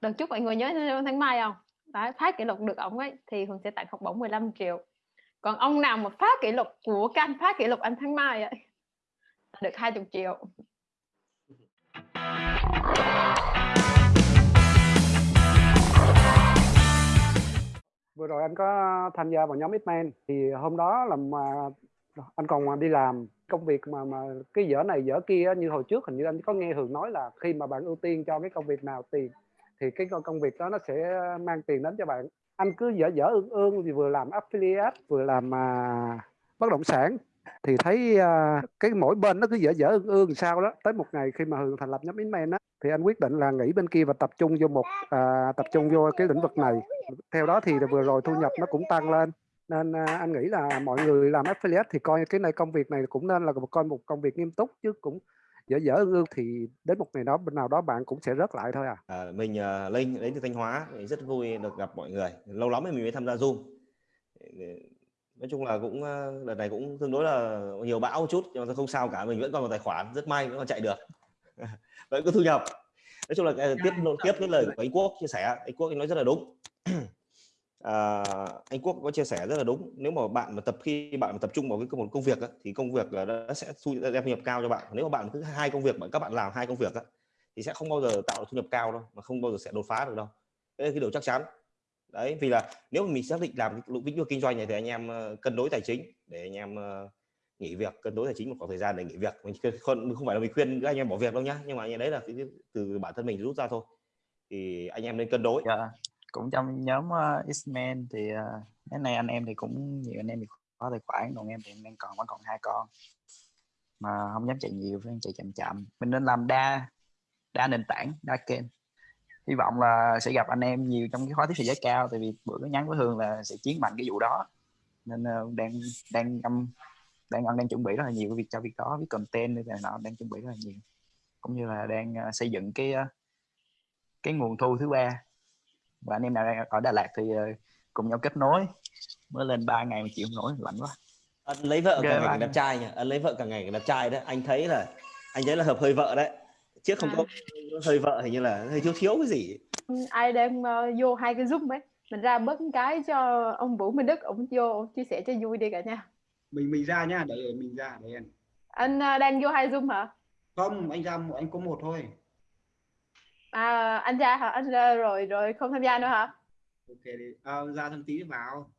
đợt chúc mọi người nhớ tháng mai không? Đấy, phá kỷ lục được ổng ấy, thì Hường sẽ tặng học bổng 15 triệu. Còn ông nào mà phá kỷ lục của các anh phá kỷ lục anh tháng mai ấy được 20 triệu. Vừa rồi anh có tham gia vào nhóm Xman thì hôm đó là mà anh còn đi làm công việc mà mà cái dở này dở kia như hồi trước hình như anh có nghe Hường nói là khi mà bạn ưu tiên cho cái công việc nào tiền thì cái công việc đó nó sẽ mang tiền đến cho bạn. Anh cứ dở dở ương ương thì vừa làm affiliate vừa làm à, bất động sản thì thấy à, cái mỗi bên nó cứ dở dở ương ương sao đó. Tới một ngày khi mà Hường thành lập nhóm Inman á thì anh quyết định là nghỉ bên kia và tập trung vô một à, tập trung vô cái lĩnh vực này. Theo đó thì vừa rồi thu nhập nó cũng tăng lên nên à, anh nghĩ là mọi người làm affiliate thì coi cái này công việc này cũng nên là coi một công việc nghiêm túc chứ cũng dở dở ương ương thì đến một ngày đó bên nào đó bạn cũng sẽ rớt lại thôi à, à mình uh, linh đến từ thanh hóa rất vui được gặp mọi người. Lâu lắm rồi mình mới tham gia zoom. Nói chung là cũng đợt này cũng tương đối là nhiều bão chút nhưng mà không sao cả mình vẫn còn một tài khoản rất may vẫn còn chạy được. Vẫn có thu nhập. Nói chung là tiếp tiếp cái lời của anh quốc chia sẻ. Anh quốc anh nói rất là đúng à, anh quốc có chia sẻ rất là đúng. Nếu mà bạn mà tập khi bạn mà tập trung vào cái một công việc á, thì công việc là nó sẽ thu đem thu nhập cao cho bạn. Nếu mà bạn cứ hai công việc mà các bạn làm hai công việc á, thì sẽ không bao giờ tạo được thu nhập cao đâu mà không bao giờ sẽ đột phá được đâu. Đấy là cái điều chắc chắn. Đấy vì là nếu mà mình xác định làm lĩnh vực kinh doanh này thì anh em ờ, cân đối tài chính để anh em ờ, nghỉ việc cân đối tài chính một khoảng thời gian để nghỉ việc. Mình không không phải là mình khuyên các anh em bỏ việc đâu nhá nhưng mà anh em đấy là từ bản thân mình rút ra thôi. Thì anh em nên cân đối. Yeah. Cũng trong nhóm uh, X-Men thì uh, cái này anh em thì cũng nhiều anh em thì có tài khoản còn em thì đang còn vẫn còn hai con. Mà không dám chạy nhiều phải chạy chậm chậm. Mình nên làm đa đa nền tảng đa kênh. Hy vọng là sẽ gặp anh em nhiều trong cái khóa tiếp thị giá cao tại vì bữa cái nhắn với Hương là sẽ chiến mạnh cái vụ đó. Nên uh, đang đang âm đang đang chuẩn bị rất là nhiều cái việc cho việc đó với content này nọ đang chuẩn bị rất là nhiều. Cũng như là đang uh, xây dựng cái uh, cái nguồn thu thứ ba và anh em nào đang ở Đà Lạt thì uh, cùng nhau kết nối. Mới lên 3 ngày mà chịu không nổi lạnh quá. Anh lấy vợ cả ngày đẹp trai nhỉ anh lấy vợ cả ngày đẹp trai đấy. Anh thấy là anh thấy là hợp hơi vợ đấy. Trước không à. có hơi vợ hình như là hơi thiếu thiếu cái gì. Ừ, ai đem uh, vô hai cái zoom ấy. Mình ra bớt cái cho ông Vũ Minh Đức ông vô chia sẻ cho vui đi cả nhà. Mình mình ra nhá để mình ra để anh anh uh, đang vô hai zoom hả? Không anh ra anh có một thôi à anh ra hả? Anh ra rồi rồi không tham gia nữa hả? Ok đi. À, ra thằng tí vào.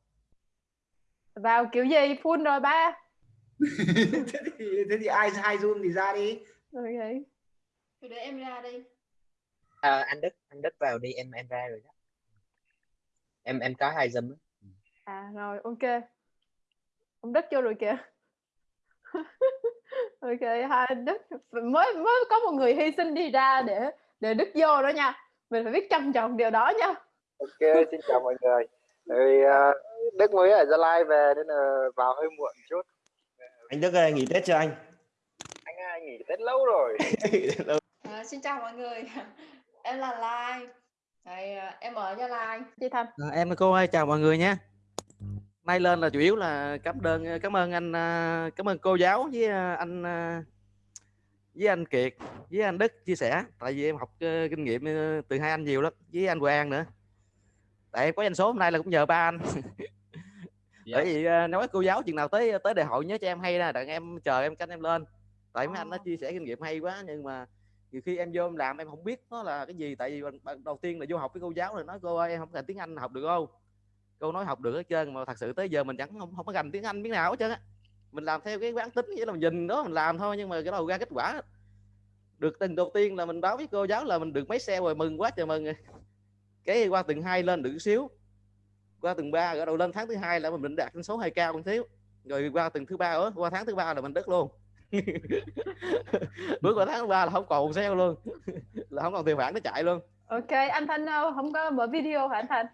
Vào kiểu gì? Full rồi ba. Thế, thì, thế thì ai hai zoom thì ra đi. Ok. Thì để em ra đi. À, anh đức anh đức vào đi. Em em ra rồi đó. Em em có hai zoom à rồi ok. Ông đức vô rồi kìa. Ok hai đức. Mới mới có một người hy sinh đi ra để để đức vô đó nha. Mình phải biết trân trọng điều đó nha. Ok xin chào mọi người. Thì uh, đức mới ở gia lai về nên là vào hơi muộn chút. Anh đức ơi nghỉ tết chưa anh? Anh ơi nghỉ tết lâu rồi. À, xin chào mọi người. Em là lai. Đấy, à, em ở gia lai. Chị thanh à, em cô ơi chào mọi người nhé. Nay lên là chủ yếu là cảm đơn cảm ơn anh à, cảm ơn cô giáo với à, anh à, với anh Kiệt với anh Đức chia sẻ tại vì em học uh, kinh nghiệm uh, từ hai anh nhiều lắm với anh Quang nữa. Tại em có danh số hôm nay là cũng nhờ ba anh. Dạ. bởi vì uh, nói cô giáo chừng nào tới tới đại hội nhớ cho em hay nè đặng em chờ em canh em lên. Tại mấy anh nó chia sẻ kinh nghiệm hay quá nhưng mà nhiều khi em vô em làm em không biết nó là cái gì. Tại vì đầu tiên là vô học với cô giáo rồi nói cô ơi em không cần tiếng Anh học được không? Cô nói học được hết trơn mà thật sự tới giờ mình chẳng không không có gành tiếng Anh biết nào hết trơn á mình làm theo cái quán tính, nghĩa là mình nhìn đó, mình làm thôi, nhưng mà cái đầu ra kết quả. Được từng đầu tiên là mình báo với cô giáo là mình được mấy xe rồi, mừng quá trời mừng. Cái qua từng hai lên được xíu. Qua từng ba ở đầu lên tháng thứ hai là mình định đạt con số hai cao một xíu. Rồi qua từng thứ ba ở qua tháng thứ ba là mình đứt luôn. Bước qua tháng thứ ba là không còn xe luôn. Là không còn tiền phản nó chạy luôn. Ok, anh thanh không có mở video hả anh thanh?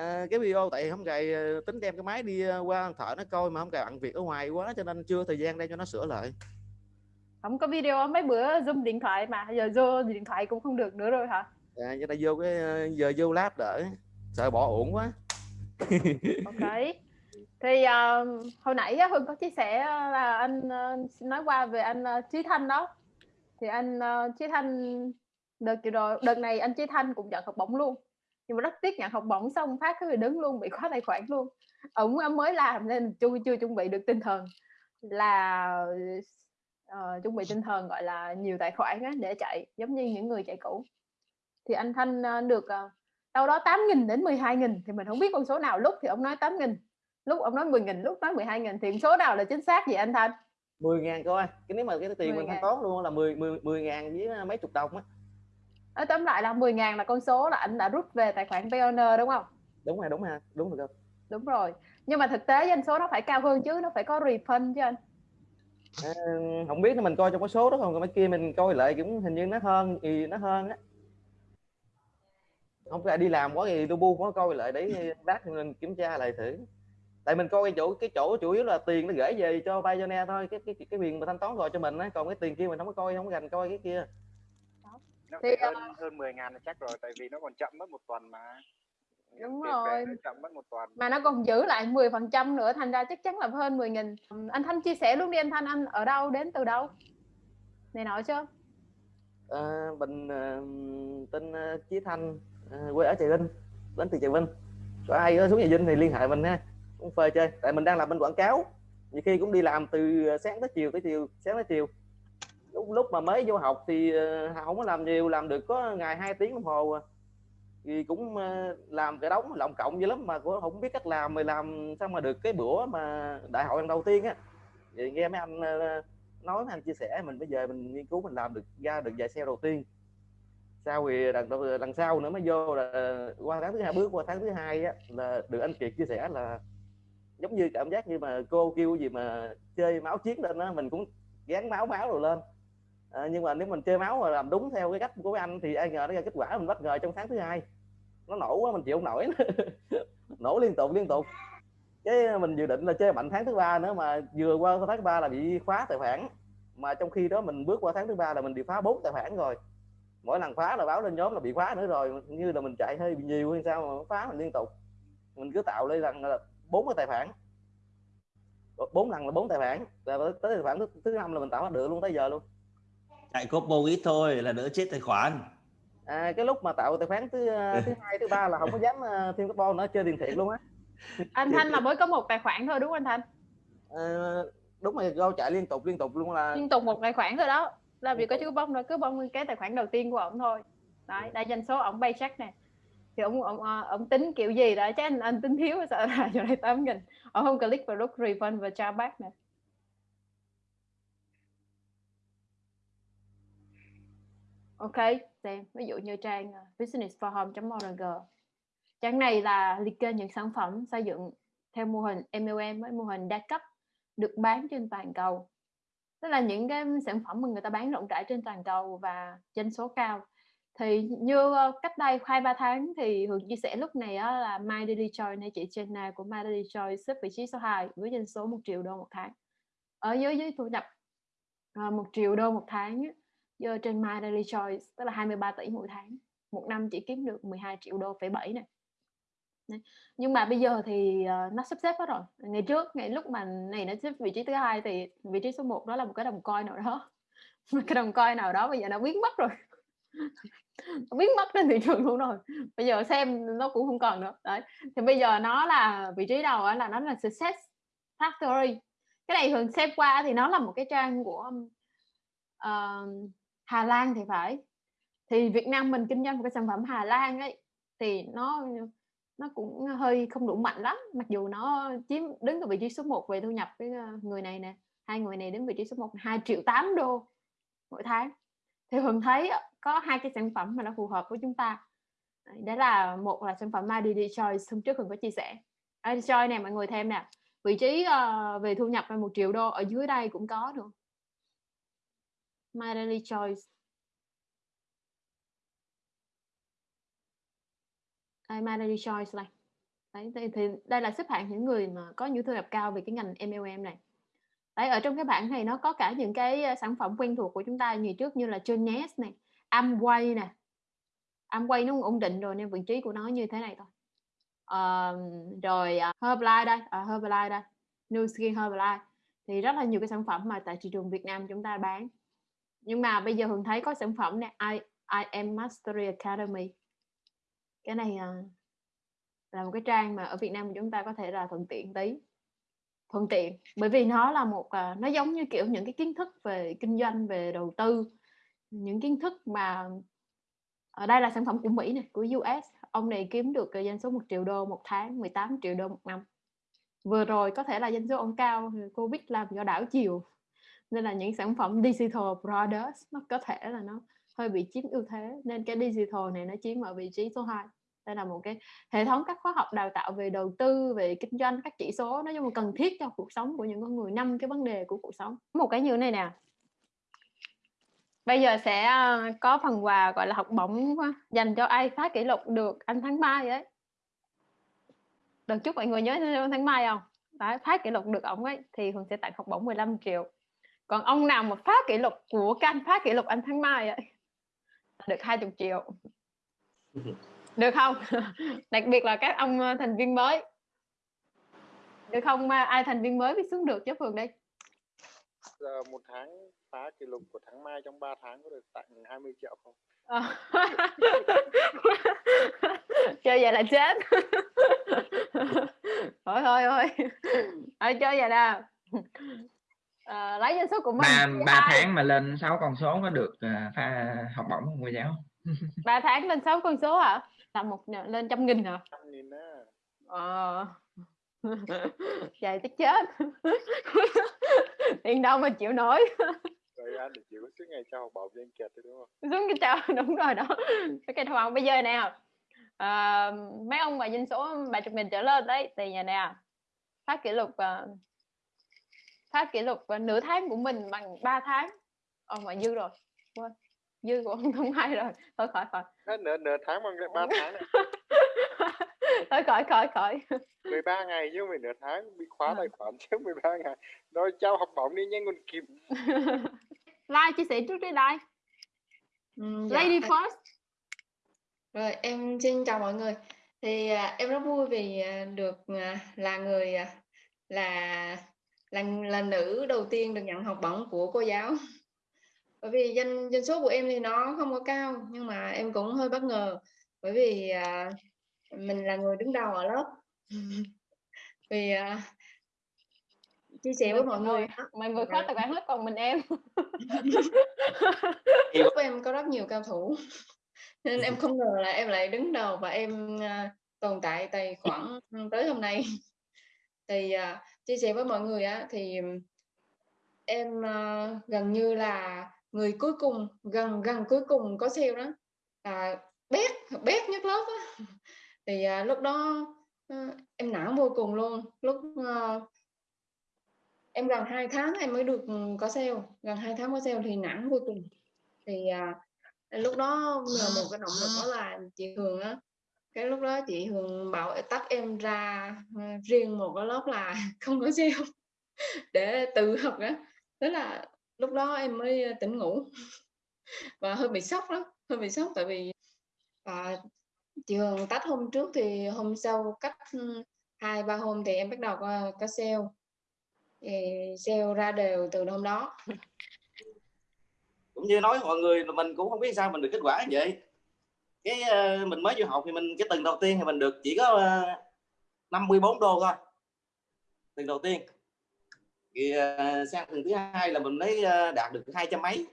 À, cái video tại không cài ờ, tính đem cái máy đi ờ, qua thợ nó coi mà không cài bận việc ở ngoài quá cho nên chưa thời gian đây cho nó sửa lại. Không có video mấy bữa zoom điện thoại mà giờ vô điện thoại cũng không được nữa rồi hả? À giờ này vô cái giờ vô lab đợi sợ bỏ ổn quá. Ok. Thì uh, hồi nãy hưng có chia sẻ là anh uh, nói qua về anh uh, trí thanh đó. Thì anh uh, trí thanh đợt rồi đợt này anh Chí Thanh cũng nhận học bổng luôn nhưng mà rất tiếc nhận học bổng xong phát cái đứng luôn bị khóa tài khoản luôn. Ổng mới làm nên chưa chưa chuẩn bị được tinh thần. Là uh, chuẩn bị tinh thần gọi là nhiều tài khoản á, để chạy giống như những người chạy cũ. Thì anh Thanh uh, được uh, đâu đó 8.000 đến 12.000 thì mình không biết con số nào. Lúc thì ông nói 8.000 lúc ông nói 10.000 lúc nói 12.000 thì số nào là chính xác vậy anh Thanh? 10 ngàn coi cái nếu mà cái tiền mình thanh toán luôn là 10 10 10 ngàn với mấy chục đồng á nói tóm lại là 10 ngàn là con số là anh đã rút về tài khoản Payoneer đúng không? Đúng rồi đúng rồi đúng rồi đúng. Rồi. Nhưng mà thực tế doanh số nó phải cao hơn chứ nó phải có refund chứ anh. À, không biết mình coi trong cái số đó không còn mấy kia mình coi lại cũng hình như nó hơn thì nó hơn á. Không phải đi làm quá thì tôi bu có coi lại để lát mình kiểm tra lại thử. Tại mình coi cái chỗ cái chỗ chủ yếu là tiền nó gửi về cho Pioneer thôi cái cái cái quyền mà thanh toán gọi cho mình á còn cái tiền kia mình không có coi không có gành coi cái kia nó thì, hơn uh... hơn 10 ngàn là chắc rồi tại vì nó còn chậm mất một tuần mà. Đúng rồi. chậm mất một tuần. Mà nó còn giữ lại 10 phần trăm nữa thành ra chắc chắn là hơn 10 nghìn. Anh Thanh chia sẻ luôn đi anh Thanh anh ở đâu đến từ đâu? Này nói chưa à, mình uh, tên uh, Chí Thanh uh, quê ở Trà Vinh đến từ Trà Vinh. Có ai ở xuống Trà Vinh thì liên hệ mình ha cũng phơi chơi. Tại mình đang làm bên quảng cáo nhiều khi cũng đi làm từ sáng tới chiều tới chiều sáng tới chiều lúc lúc mà mới vô học thì ờ, không có làm nhiều làm được có ngày hai tiếng đồng hồ à. thì cũng ờ, làm cái đóng lộng cộng dữ lắm mà cũng không biết cách làm mà làm sao mà được cái bữa mà đại hội lần đầu tiên á. Thì nghe mấy anh ờ, nói mấy anh chia sẻ mình bây giờ mình nghiên cứu mình làm được ra được vài xe đầu tiên. Sau thì lần, lần sau nữa mới vô là qua tháng thứ hai bước qua tháng thứ hai á là được anh kiệt chia sẻ là giống như cảm giác như mà cô kêu gì mà chơi máu chiến lên á mình cũng gán máu máu rồi lên à, nhưng mà nếu mình chơi máu mà làm đúng theo cái cách của anh thì ai ngờ nó ra kết quả mình bất ngờ trong tháng thứ hai. Nó nổ quá mình chịu không nổi nổ liên tục liên tục. Cái ờ, mình dự định là chơi mạnh tháng thứ ba nữa mà vừa qua tháng thứ ba là bị khóa tài khoản. Mà trong khi đó mình bước qua tháng thứ ba là mình bị phá bốn tài khoản rồi. Mỗi lần phá là báo lên nhóm là bị khóa nữa rồi như là mình chạy hơi bị nhiều hay sao mà phá mình liên tục. Mình cứ tạo lên rằng là bốn cái tài khoản. Bốn lần là bốn tài khoản. Và tới tài khoản thứ, thứ năm là mình tạo được luôn tới giờ luôn chạy combo ít thôi là đỡ chết tài khoản. À, cái lúc mà tạo tài khoản thứ ờ, thứ hai thứ ba là không có dám uh, thêm carbon nữa chơi tiền thiện luôn á. Anh thanh là mới có một tài khoản thôi đúng không anh thanh? À, đúng rồi go chạy liên tục liên tục luôn là liên tục một tài khoản thôi đó. Là vì có chữ bông đó cứ bông cái tài khoản đầu tiên của ông thôi. Đấy đây doanh số ông bay check nè. Thì ông ông ông tính kiểu gì đó chứ anh anh tính thiếu sợ là chỗ này tám nghìn. Ông không click vào nút refund và trả back nè ok xem. Ví dụ như trang uh, businessforhome.org trang này là liệt kê những sản phẩm xây dựng theo mô hình MLM với mô hình đa cấp được bán trên toàn cầu. Tức là những cái sản phẩm mà người ta bán rộng rãi trên toàn cầu và doanh số cao. Thì như ờ, cách đây hai ba tháng thì Hường chia sẻ lúc này đó là My Daily Choice này chị Jenna của My Daily Choice xếp vị trí số 2 với doanh số 1 triệu đô một tháng. Ở dưới dưới thu nhập ờ, 1 triệu đô một tháng ấy, giờ trên My Daily Choice tức là 23 tỷ mỗi tháng một năm chỉ kiếm được 12 triệu đô phẩy bảy này nhưng mà bây giờ thì uh, nó sắp xếp hết rồi. Ngày trước ngày lúc mà này nó xếp vị trí thứ hai thì vị trí số 1 đó là một cái đồng coin nào đó. Một cái đồng coin nào đó bây giờ nó biến mất rồi. Biến mất trên thị trường luôn rồi. Bây giờ xem nó cũng không còn nữa. Đấy. Thì bây giờ nó là vị trí đầu là nó là success factory. Cái này thường xem qua thì nó là một cái trang của uh, Hà Lan thì phải. Thì Việt Nam mình kinh doanh một cái sản phẩm Hà Lan ấy thì nó nó cũng hơi không đủ mạnh lắm. Mặc dù nó chiếm đứng ở vị trí số 1 về thu nhập với ờ, người này nè hai người này đến vị trí số 1 2 triệu 8 đô mỗi tháng. Thì Hường thấy có hai cái sản phẩm mà nó phù hợp với chúng ta. Đó là một là sản phẩm Madi Choice hôm trước Hường có chia sẻ. Madi Choice này mọi người thêm nè. Vị trí uh, về thu nhập là một triệu đô ở dưới đây cũng có nữa My Daily Choice. Đây My Daily Choice này. Đấy thì, thì đây là xếp hạng những người mà có những thu nhập cao về cái ngành MLM này. Đấy ở trong cái bảng này nó có cả những cái ờ, sản phẩm quen thuộc của chúng ta ngày trước như là Jones này Amway nè. Amway nó ổn định rồi nên vị trí của nó như thế này thôi. Uh, rồi uh, Herbalife đây uh, Herbalife đây. New Skin Herbalife. Thì rất là nhiều cái sản phẩm mà tại thị trường Việt Nam chúng ta bán nhưng mà bây giờ Hường thấy có sản phẩm này i iem Mastery Academy. Cái này à, là một cái trang mà ở Việt Nam chúng ta có thể là thuận tiện tí. Thuận tiện bởi vì nó là một à, nó giống như kiểu những cái kiến thức về kinh doanh về đầu tư. Những kiến thức mà ở đây là sản phẩm của Mỹ này của US ông này kiếm được à, doanh số 1 triệu đô một tháng 18 triệu đô một năm. Vừa rồi có thể là doanh số ông cao Covid làm do đảo chiều nên là những sản phẩm digital products nó có thể là nó hơi bị chiếm ưu thế. Nên cái digital này nó chiếm ở vị trí số 2 đây là một cái hệ thống các khóa học đào tạo về đầu tư về kinh doanh các chỉ số. Nói chung là cần thiết cho cuộc sống của những con người năm cái vấn đề của cuộc sống. Một cái như này nè. Bây giờ sẽ ờ, có phần quà gọi là học bổng dành cho ai phá kỷ lục được anh tháng mai ấy. Được chúc mọi người nhớ tháng mai không? Đấy, phá kỷ lục được ổng ấy thì Hường sẽ tặng học bổng 15 triệu còn ông nào mà phá kỷ lục của các anh phá kỷ lục anh tháng mai ấy được 20 triệu. Được không? Đặc biệt là các ông ờ, thành viên mới. Được không? Ai thành viên mới biết xuống được chứ phường đây giờ một tháng phá kỷ lục của tháng mai trong 3 tháng có được tặng 20 triệu không? À. chơi vậy là chết. Thôi thôi thôi. Thôi chơi vậy nè à, lấy danh số của mình ba ba tháng mà lên 6 con số có được uh, pha học bổng không cô giáo? Ba tháng lên 6 con số hả? Là một lên trăm nghìn hả? Trăm nghìn á. Ờ. Vậy tức chết. Tiền đâu mà chịu nổi. Rồi anh thì chịu suốt ngày trao học bổng cho anh đúng không? Xuống cái trao đúng rồi đó. Cái học bổng. Bây giờ nè à, mấy ông mà doanh số ba chục nghìn trở lên đấy thì nhà nè phát kỷ lục uh, phát kỷ lục uh, nửa tháng của mình bằng 3 tháng. Ồ mà dư rồi. Quên. Dư của ông thông hai rồi. Thôi khỏi khỏi. Nửa nửa tháng bằng ba tháng này thôi khỏi khỏi khỏi. 13 ngày chứ phải nửa tháng. Bị khóa tài khoản trước 13 ngày. Rồi trao học bổng đi nhanh còn kịp like chia sẻ trước đi like ừ, dạ. lady first rồi em xin chào mọi người. Thì à, em rất vui vì à, được à, là người à, là là là nữ đầu tiên được nhận học bổng của cô giáo. Bởi vì danh danh số của em thì nó không có cao nhưng mà em cũng hơi bất ngờ. Bởi vì à, mình là người đứng đầu ở lớp. Vì à, chia sẻ với mọi người. mình vừa khóa tài khoản hết còn mình em. Lớp em có rất nhiều cao thủ nên em không ngờ là em lại đứng đầu và em uh, tồn tại tài khoản tới hôm nay thì uh, chia sẻ với mọi người á thì em uh, gần như là người cuối cùng gần gần cuối cùng có sale đó. À, bét bét nhất lớp á. Thì à, lúc đó à, em nản vô cùng luôn. Lúc à, em gần hai tháng em mới được có sale. Gần hai tháng có sale thì nản vô cùng. Thì à, lúc đó nhờ một cái động lực đó là chị Hường á cái lúc đó chị Hường bảo tắt em ra ờ, riêng một cái lớp là không có sale để tự học đó, thế là lúc đó em mới ờ, tỉnh ngủ. Và hơi bị sốc đó hơi bị sốc tại vì à, chị Hường tắt hôm trước thì hôm sau cách ừ, hai ba hôm thì em bắt đầu có, có sale. Sale ra đều từ hôm đó. Cũng như nói mọi người là mình cũng không biết sao mình được kết quả như vậy cái uh, mình mới vô học thì mình cái tuần đầu tiên thì mình được chỉ có ờ, uh, 54 đô thôi. Tuần đầu tiên. Thì uh, sang tuần thứ hai là mình lấy uh, đạt được hai trăm mấy.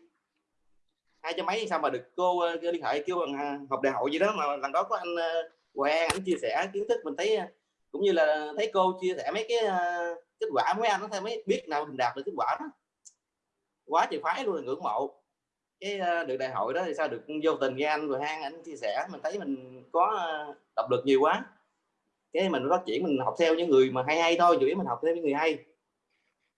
Hai trăm mấy sao mà được cô uh, liên hệ kêu bằng học đại hội gì đó mà lần đó có anh uh, Hoàng anh chia sẻ kiến thức mình thấy uh, cũng như là thấy cô chia sẻ mấy cái uh, kết quả. Mấy anh nó thấy mới biết nào mình đạt được kết quả đó. Quá trời phái luôn là ngưỡng mộ cái được đại hội đó thì sao? Được vô tình nghe anh rồi hang anh chia sẻ mình thấy mình có động lực nhiều quá. Cái mình phát triển mình học theo những người mà hay hay thôi chủ yếu mình học theo những người hay.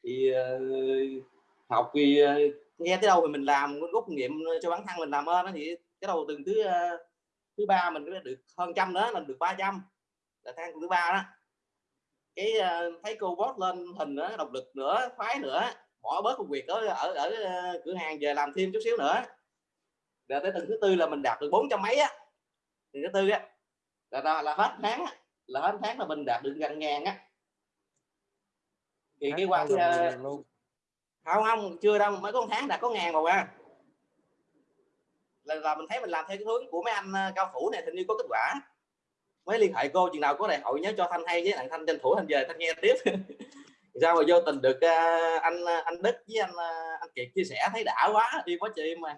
Thì uh, học thì uh, nghe tới đâu thì mình làm rút kinh nghiệm cho bản thân mình làm ơn thì cái đầu từng thứ uh, thứ ba mình được hơn trăm nữa là được 300 là thang thứ ba đó. Cái uh, thấy cô post lên hình nữa động lực nữa khoái nữa bỏ bớt công việc ở ở ở cửa hàng về làm thêm chút xíu nữa. Rồi tới tuần thứ tư là mình đạt được bốn trăm mấy á. Tuần thứ tư á là, là, là hết tháng á là hết tháng là mình đạt được gần ngàn á. Thì cái qua cái, uh, không không chưa đâu mới có một tháng đã có ngàn rồi à là, là mình thấy mình làm theo cái hướng của mấy anh ờ, cao thủ này thì như có kết quả. Mới liên hệ cô chừng nào có đại hội nhớ cho thanh hay với lại thanh tranh thủ thanh về thanh nghe tiếp sao mà vô tình được à, anh à, anh đức với anh à, anh kiệt chia sẻ thấy đã quá đi quá chị mà.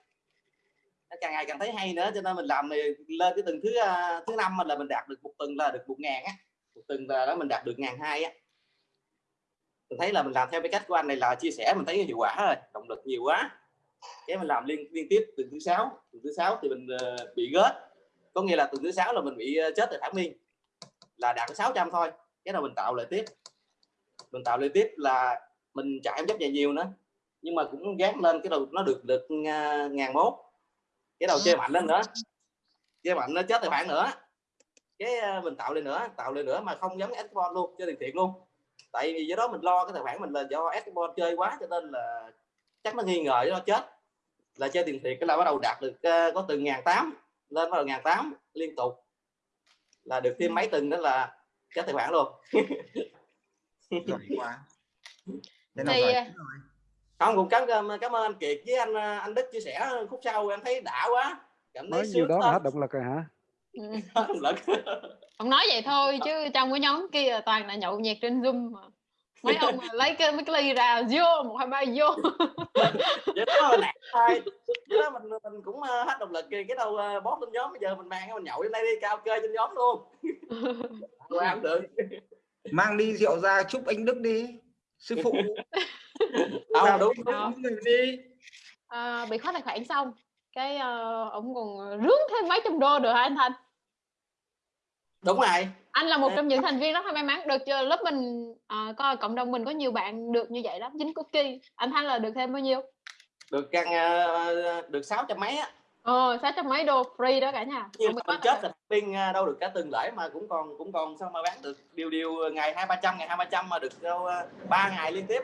Càng ngày càng thấy hay nữa cho nên mình làm này lên cái tuần thứ thứ năm là mình đạt được một tuần là được một ngàn á. Một tuần là đó mình đạt được ngàn hai á. Mình thấy là mình làm theo cái cách của anh này là chia sẻ mình thấy hiệu quả rồi động lực nhiều quá. Cái mình làm liên liên tiếp tuần thứ sáu tuần thứ sáu thì mình uh, bị gớt. Có nghĩa là tuần thứ sáu là mình bị uh, chết tại thảo miên. Là đạt 600 thôi cái nào mình tạo lại tiếp mình tạo lại tiếp là mình chả em chấp nhận nhiều nữa. Nhưng mà cũng gán lên cái đầu nó được được à, ngàn mốt. Cái đầu chơi mạnh lên nữa. Chơi mạnh nó chết tài khoản nữa. Cái à, mình tạo lên nữa, tạo lên nữa mà không giống Xbox luôn, chơi tiền thiện luôn. Tại vì do đó mình lo cái tài khoản mình là do Xbox chơi quá cho nên là chắc nó nghi ngờ nó chết. Là chơi tiền thiệt cái là bắt đầu đạt được à, có từ ngàn tám lên bắt đầu ngàn tám liên tục. Là được thêm mấy từng đó là chết tài khoản luôn. giỏi quá. Thế nào Thì, rồi. không cũng cảm cảm ơn anh Kiệt với anh ờ, anh Đức chia sẻ khúc sau em thấy đã quá. Cảm thấy nói nhiều sướng đó là hết động lực rồi hả? Ừ. động lực. Ông nói vậy thôi chứ trong cái nhóm kia toàn là nhậu nhẹt trên zoom mà. Mấy ông mà lấy cái mấy cái ly ra vô một hai ba vô. Vậy đó là thôi vậy đó mình mình cũng ờ, hết động lực kìa cái đâu bóp lên nhóm. Bây giờ mình mang cái mình nhậu lên đây đi cao kê trên nhóm luôn. Không được mang đi rượu ra chúc anh Đức đi sư phụ. Không đúng người đi. à, bị khóa tài khoản xong cái ờ, ông còn rướn thêm mấy trăm đô được hả anh Thanh? Đúng rồi. Anh là một trong những thành viên rất là may mắn được cho lớp mình à, coi cộng đồng mình có nhiều bạn được như vậy lắm dính cookie. Anh Thanh là được thêm bao nhiêu? Được căn ờ, được sáu trăm mấy á ờ sáu trăm mấy đô free đó cả nhà? Như Không bị mình khóa chết là pin ờ, đâu được cả tuần lễ mà cũng còn cũng còn sao mà bán được. Điều điều ngày hai ba trăm ngày hai ba trăm mà được đâu ờ, ba ngày liên tiếp